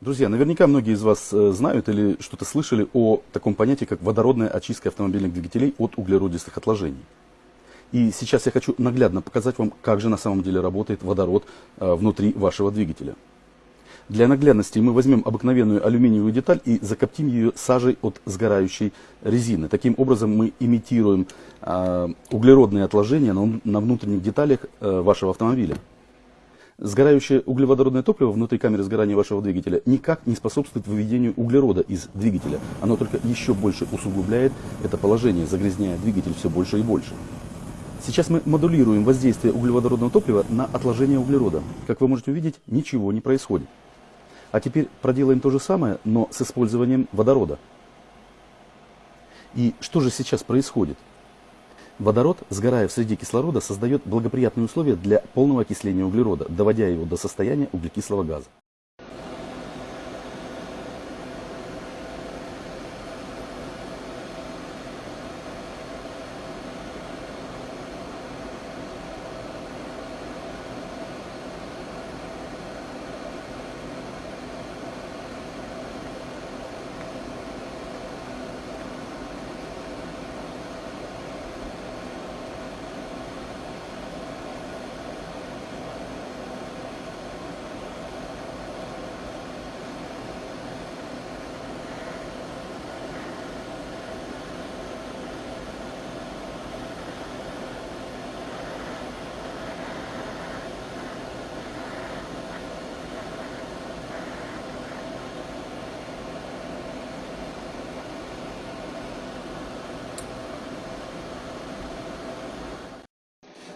Друзья, наверняка многие из вас э, знают или что-то слышали о таком понятии, как водородная очистка автомобильных двигателей от углеродистых отложений. И сейчас я хочу наглядно показать вам, как же на самом деле работает водород э, внутри вашего двигателя. Для наглядности мы возьмем обыкновенную алюминиевую деталь и закоптим ее сажей от сгорающей резины. Таким образом мы имитируем э, углеродные отложения на, внутренних деталях вашего автомобиля. Сгорающее углеводородное топливо внутри камеры сгорания вашего двигателя никак не способствует выведению углерода из двигателя. Оно только еще больше усугубляет это положение, загрязняя двигатель все больше и больше. Сейчас мы модулируем воздействие углеводородного топлива на отложение углерода. Как вы можете увидеть, ничего не происходит. А теперь проделаем то же самое, но с использованием водорода. И что же сейчас происходит? Водород, сгорая в среде кислорода, создает благоприятные условия для полного окисления углерода, доводя его до состояния углекислого газа.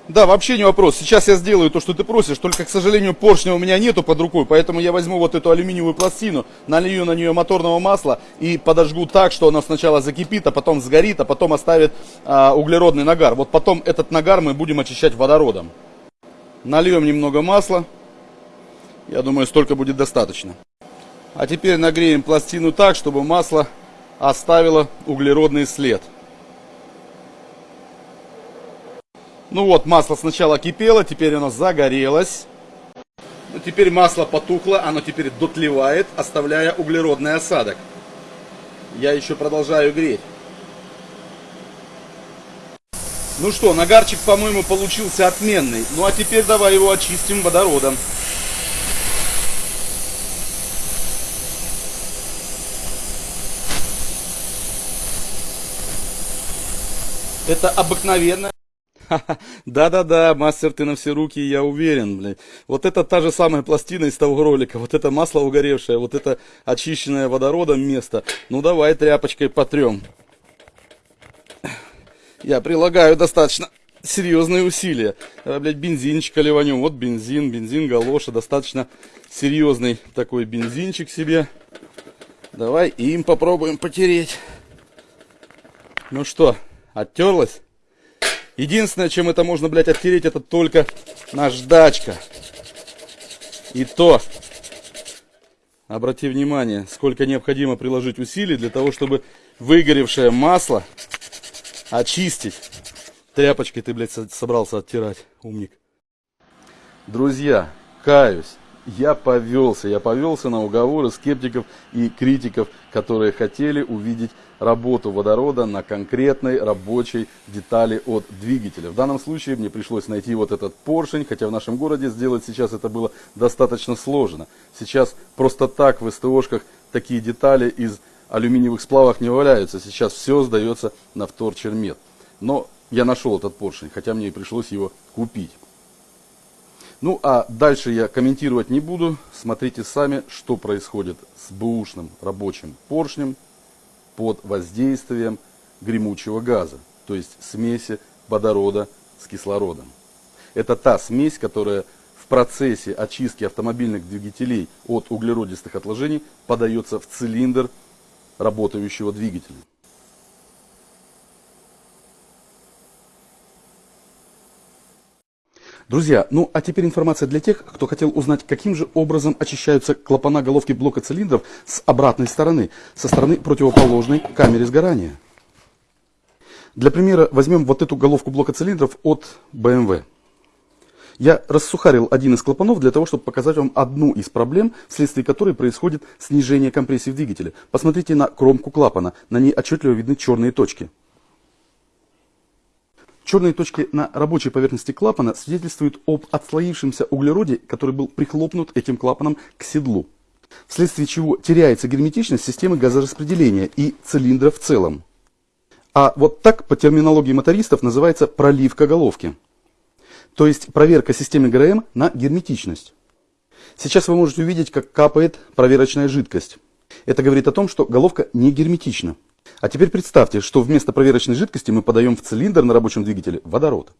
Да, вообще не вопрос. Сейчас я сделаю то, что ты просишь, только, к сожалению, поршня у меня нету под рукой, поэтому я возьму вот эту алюминиевую пластину, налью на нее моторного масла и подожгу так, что она сначала закипит, а потом сгорит, а потом оставит а, углеродный нагар. Вот потом этот нагар мы будем очищать водородом. Нальем немного масла. Я думаю, столько будет достаточно. А теперь нагреем пластину так, чтобы масло оставило углеродный след. Ну вот, масло сначала кипело, теперь оно загорелось. Ну, теперь масло потухло, оно теперь дотлевает, оставляя углеродный осадок. Я еще продолжаю греть. Ну что, нагарчик, по-моему, получился отменный. Ну а теперь давай его очистим водородом. Это обыкновенная Да-да-да, мастер ты на все руки, я уверен, блядь. Вот это та же самая пластина из того ролика, вот это масло угоревшее, вот это очищенное водородом место. Ну давай тряпочкой потрем. Я прилагаю достаточно серьезные усилия. А, блядь, бензинчика ливанем. Вот бензин, бензин галоша, достаточно серьезный такой бензинчик себе. Давай им попробуем потереть. Ну что, оттерлась? Единственное, чем это можно, блядь, оттереть, это только наждачка. И то, обрати внимание, сколько необходимо приложить усилий для того, чтобы выгоревшее масло очистить. Тряпочкой ты, блядь, собрался оттирать, умник. Друзья, каюсь, я повелся, я повелся на уговоры скептиков и критиков, которые хотели увидеть работу водорода на конкретной рабочей детали от двигателя. В данном случае мне пришлось найти вот этот поршень, хотя в нашем городе сделать сейчас это было достаточно сложно. Сейчас просто так в СТОшках такие детали из алюминиевых сплавов не валяются. Сейчас все сдается на вторчермет. Но я нашел этот поршень, хотя мне и пришлось его купить. Ну а дальше я комментировать не буду. Смотрите сами, что происходит с бэушным рабочим поршнем под воздействием гремучего газа, то есть смеси водорода с кислородом. Это та смесь, которая в процессе очистки автомобильных двигателей от углеродистых отложений подается в цилиндр работающего двигателя. Друзья, ну а теперь информация для тех, кто хотел узнать, каким же образом очищаются клапана головки блока цилиндров с обратной стороны, со стороны противоположной камере сгорания. Для примера возьмем вот эту головку блока цилиндров от BMW. Я рассухарил один из клапанов для того, чтобы показать вам одну из проблем, вследствие которой происходит снижение компрессии в двигателе. Посмотрите на кромку клапана, на ней отчетливо видны черные точки. Черные точки на рабочей поверхности клапана свидетельствуют об отслоившемся углероде, который был прихлопнут этим клапаном к седлу, вследствие чего теряется герметичность системы газораспределения и цилиндра в целом. А вот так по терминологии мотористов называется проливка головки. То есть проверка системы ГРМ на герметичность. Сейчас вы можете увидеть, как капает проверочная жидкость. Это говорит о том, что головка не герметична. А теперь представьте, что вместо проверочной жидкости мы подаем в цилиндр на рабочем двигателе водород.